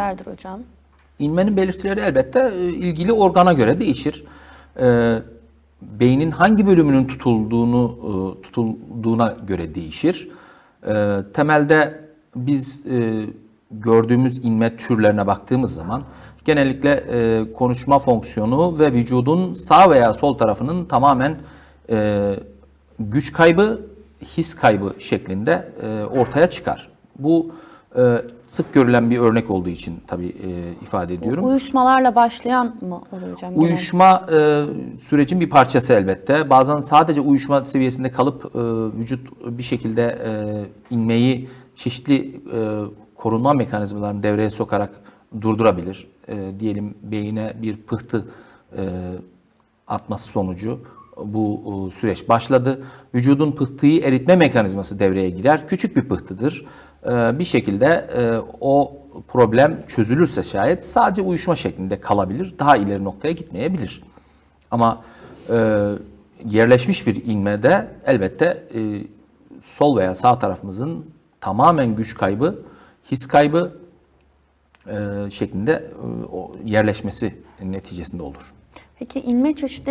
belirtilerdir hocam? İnmenin belirtileri elbette e, ilgili organa göre değişir. E, beynin hangi bölümünün tutulduğunu e, tutulduğuna göre değişir. E, temelde biz e, gördüğümüz inme türlerine baktığımız zaman genellikle e, konuşma fonksiyonu ve vücudun sağ veya sol tarafının tamamen e, güç kaybı, his kaybı şeklinde e, ortaya çıkar. Bu sık görülen bir örnek olduğu için tabii e, ifade ediyorum. Uyuşmalarla başlayan mı oluyor hocam? Uyuşma e, sürecin bir parçası elbette. Bazen sadece uyuşma seviyesinde kalıp e, vücut bir şekilde e, inmeyi çeşitli e, korunma mekanizmalarını devreye sokarak durdurabilir. E, diyelim beyine bir pıhtı e, atması sonucu bu süreç başladı. Vücudun pıhtıyı eritme mekanizması devreye girer. Küçük bir pıhtıdır. E, bir şekilde e, o problem çözülürse şayet sadece uyuşma şeklinde kalabilir. Daha ileri noktaya gitmeyebilir. Ama e, yerleşmiş bir inmede elbette e, sol veya sağ tarafımızın tamamen güç kaybı, his kaybı şeklinde yerleşmesi neticesinde olur. Peki inme çeşitleri